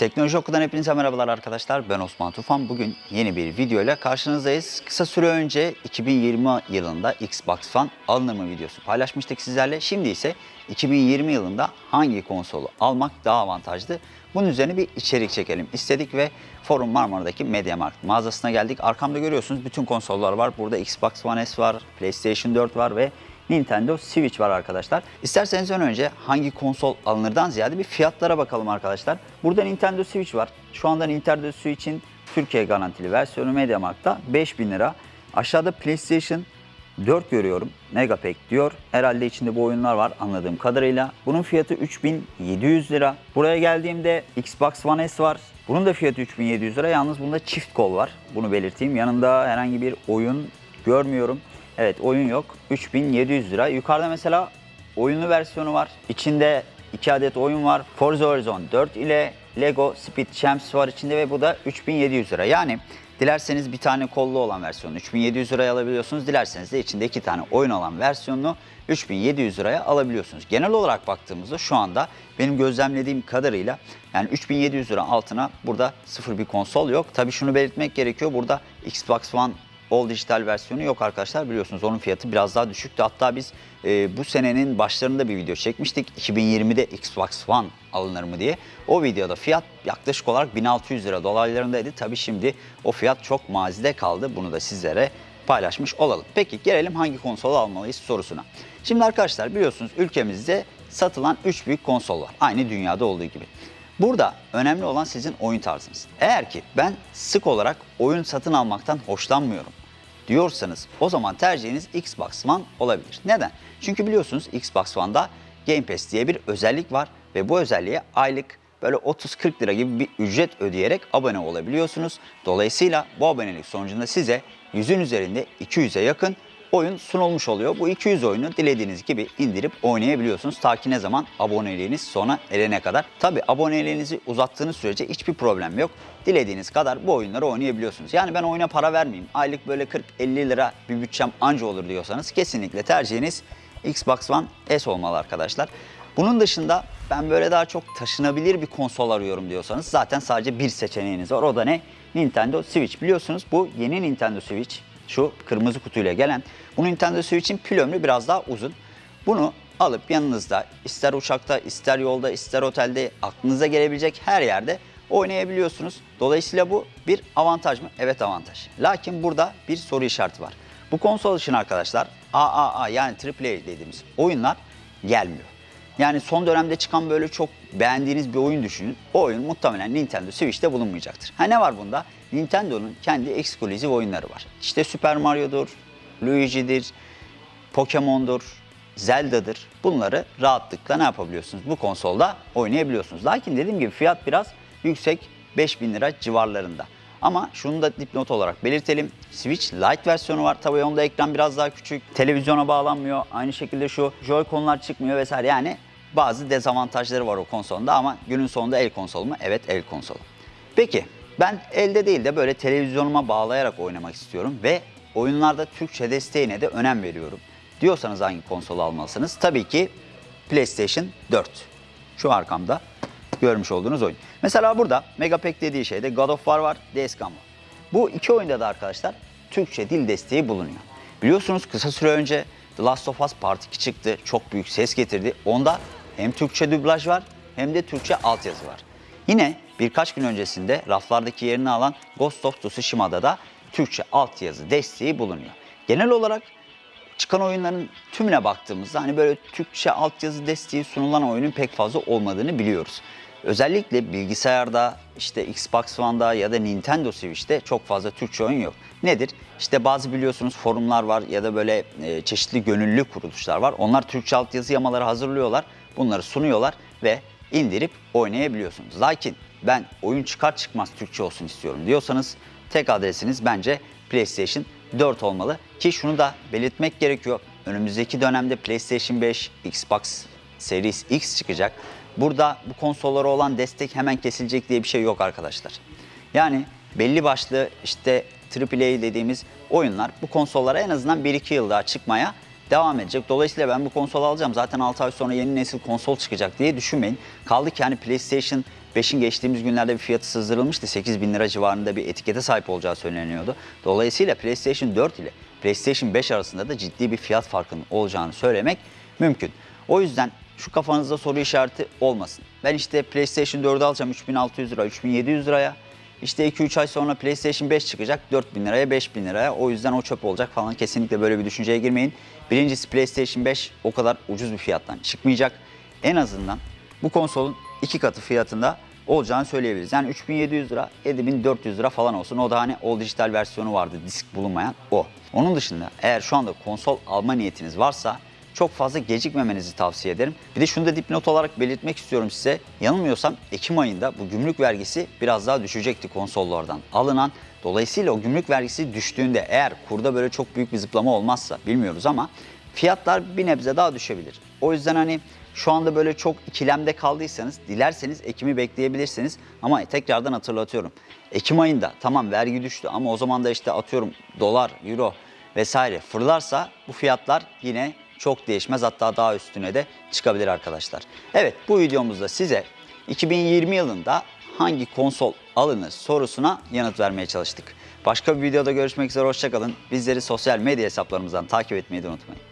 Teknoloji Oku'dan hepinize merhabalar arkadaşlar. Ben Osman Tufan. Bugün yeni bir video ile karşınızdayız. Kısa süre önce 2020 yılında Xbox One alınır videosu paylaşmıştık sizlerle. Şimdi ise 2020 yılında hangi konsolu almak daha avantajlı? Bunun üzerine bir içerik çekelim istedik ve Forum Marmara'daki MediaMarkt mağazasına geldik. Arkamda görüyorsunuz bütün konsollar var. Burada Xbox One S var, PlayStation 4 var ve Nintendo Switch var arkadaşlar. İsterseniz ön önce hangi konsol alınırdan ziyade bir fiyatlara bakalım arkadaşlar. Burada Nintendo Switch var. Şu anda Nintendo Switch'in Türkiye garantili versiyonu MediaMarkt'ta 5000 lira. Aşağıda PlayStation 4 görüyorum. Megapack diyor. Herhalde içinde bu oyunlar var anladığım kadarıyla. Bunun fiyatı 3700 lira. Buraya geldiğimde Xbox One S var. Bunun da fiyatı 3700 lira. Yalnız bunda çift kol var. Bunu belirteyim. Yanında herhangi bir oyun görmüyorum. Evet oyun yok. 3700 lira. Yukarıda mesela oyunlu versiyonu var. İçinde 2 adet oyun var. Forza Horizon 4 ile Lego Speed Champs var içinde ve bu da 3700 lira. Yani dilerseniz bir tane kollu olan versiyonu 3700 liraya alabiliyorsunuz. Dilerseniz de içinde 2 tane oyun olan versiyonunu 3700 liraya alabiliyorsunuz. Genel olarak baktığımızda şu anda benim gözlemlediğim kadarıyla yani 3700 lira altına burada sıfır bir konsol yok. Tabii şunu belirtmek gerekiyor. Burada Xbox One All dijital versiyonu yok arkadaşlar biliyorsunuz onun fiyatı biraz daha düşüktü. Hatta biz e, bu senenin başlarında bir video çekmiştik 2020'de Xbox One alınır mı diye. O videoda fiyat yaklaşık olarak 1600 lira dolaylarındaydı. Tabi şimdi o fiyat çok mazide kaldı bunu da sizlere paylaşmış olalım. Peki gelelim hangi konsolu almalıyız sorusuna. Şimdi arkadaşlar biliyorsunuz ülkemizde satılan 3 büyük konsol var. Aynı dünyada olduğu gibi. Burada önemli olan sizin oyun tarzınız. Eğer ki ben sık olarak oyun satın almaktan hoşlanmıyorum diyorsanız o zaman tercihiniz Xbox One olabilir. Neden? Çünkü biliyorsunuz Xbox One'da Game Pass diye bir özellik var ve bu özelliğe aylık böyle 30-40 lira gibi bir ücret ödeyerek abone olabiliyorsunuz. Dolayısıyla bu abonelik sonucunda size 100'ün üzerinde 200'e yakın oyun sunulmuş oluyor. Bu 200 oyunu dilediğiniz gibi indirip oynayabiliyorsunuz. Ta ki ne zaman aboneliğiniz sona erene kadar. Tabi aboneliğinizi uzattığınız sürece hiçbir problem yok. Dilediğiniz kadar bu oyunları oynayabiliyorsunuz. Yani ben oyuna para vermeyeyim. Aylık böyle 40-50 lira bir bütçem anca olur diyorsanız kesinlikle tercihiniz Xbox One S olmalı arkadaşlar. Bunun dışında ben böyle daha çok taşınabilir bir konsol arıyorum diyorsanız zaten sadece bir seçeneğiniz var. O da ne? Nintendo Switch. Biliyorsunuz bu yeni Nintendo Switch şu kırmızı kutuyla gelen. Bu Nintendo Switch'in pil ömrü biraz daha uzun. Bunu alıp yanınızda ister uçakta, ister yolda, ister otelde aklınıza gelebilecek her yerde oynayabiliyorsunuz. Dolayısıyla bu bir avantaj mı? Evet avantaj. Lakin burada bir soru işareti var. Bu konsol için arkadaşlar AAA yani AAA dediğimiz oyunlar gelmiyor. Yani son dönemde çıkan böyle çok beğendiğiniz bir oyun düşünün. O oyun muhtemelen Nintendo Switch'te bulunmayacaktır. Ha ne var bunda? Nintendo'nun kendi ekskluzif oyunları var. İşte Super Mario'dur, Luigi'dir, Pokemon'dur, Zelda'dır. Bunları rahatlıkla ne yapabiliyorsunuz? Bu konsolda oynayabiliyorsunuz. Lakin dediğim gibi fiyat biraz yüksek 5000 lira civarlarında. Ama şunu da dipnot olarak belirtelim. Switch Lite versiyonu var. Tabii onda ekran biraz daha küçük. Televizyona bağlanmıyor. Aynı şekilde şu Joy-Con'lar çıkmıyor vesaire. Yani bazı dezavantajları var o konsolda ama günün sonunda el konsolu mu? Evet el konsolu. Peki ben elde değil de böyle televizyonuma bağlayarak oynamak istiyorum ve oyunlarda Türkçe desteğine de önem veriyorum. Diyorsanız hangi konsolu almalısınız? Tabii ki PlayStation 4. Şu arkamda görmüş olduğunuz oyun. Mesela burada Megapack dediği şeyde God of War var, Days Gone var. Bu iki oyunda da arkadaşlar Türkçe dil desteği bulunuyor. Biliyorsunuz kısa süre önce The Last of Us Part 2 çıktı. Çok büyük ses getirdi. Onda hem Türkçe dublaj var hem de Türkçe altyazı var. Yine birkaç gün öncesinde raflardaki yerini alan Ghost of Tsushima'da da Türkçe altyazı desteği bulunuyor. Genel olarak çıkan oyunların tümüne baktığımızda hani böyle Türkçe altyazı desteği sunulan oyunun pek fazla olmadığını biliyoruz. Özellikle bilgisayarda, işte Xbox One'da ya da Nintendo Switch'te çok fazla Türkçe oyun yok. Nedir? İşte bazı biliyorsunuz forumlar var ya da böyle e, çeşitli gönüllü kuruluşlar var. Onlar Türkçe altyazı yamaları hazırlıyorlar, bunları sunuyorlar ve indirip oynayabiliyorsunuz. Lakin ben oyun çıkar çıkmaz Türkçe olsun istiyorum diyorsanız tek adresiniz bence PlayStation 4 olmalı. Ki şunu da belirtmek gerekiyor. Önümüzdeki dönemde PlayStation 5, Xbox Series X çıkacak. Burada bu konsollara olan destek hemen kesilecek diye bir şey yok arkadaşlar. Yani belli başlı işte AAA dediğimiz oyunlar bu konsollara en azından 1-2 yıl daha çıkmaya devam edecek. Dolayısıyla ben bu konsolu alacağım. Zaten 6 ay sonra yeni nesil konsol çıkacak diye düşünmeyin. Kaldı ki hani PlayStation 5'in geçtiğimiz günlerde bir fiyatı sızdırılmıştı. 8 bin lira civarında bir etikete sahip olacağı söyleniyordu. Dolayısıyla PlayStation 4 ile PlayStation 5 arasında da ciddi bir fiyat farkının olacağını söylemek mümkün. O yüzden şu kafanızda soru işareti olmasın. Ben işte PlayStation 4'ü alacağım 3600 lira, 3700 liraya. İşte 2-3 ay sonra PlayStation 5 çıkacak 4000 liraya 5000 liraya o yüzden o çöp olacak falan kesinlikle böyle bir düşünceye girmeyin. Birincisi PlayStation 5 o kadar ucuz bir fiyattan çıkmayacak. En azından bu konsolun iki katı fiyatında olacağını söyleyebiliriz. Yani 3700 lira 7400 lira falan olsun o da hani o dijital versiyonu vardı disk bulunmayan o. Onun dışında eğer şu anda konsol alma niyetiniz varsa çok fazla gecikmemenizi tavsiye ederim. Bir de şunu da dipnot olarak belirtmek istiyorum size. Yanılmıyorsam Ekim ayında bu gümrük vergisi biraz daha düşecekti konsollardan alınan. Dolayısıyla o gümrük vergisi düştüğünde eğer kurda böyle çok büyük bir zıplama olmazsa bilmiyoruz ama fiyatlar bir nebze daha düşebilir. O yüzden hani şu anda böyle çok ikilemde kaldıysanız dilerseniz Ekim'i bekleyebilirsiniz. Ama tekrardan hatırlatıyorum. Ekim ayında tamam vergi düştü ama o zaman da işte atıyorum dolar, euro vesaire fırlarsa bu fiyatlar yine çok değişmez hatta daha üstüne de çıkabilir arkadaşlar. Evet bu videomuzda size 2020 yılında hangi konsol alınır sorusuna yanıt vermeye çalıştık. Başka bir videoda görüşmek üzere hoşçakalın. Bizleri sosyal medya hesaplarımızdan takip etmeyi de unutmayın.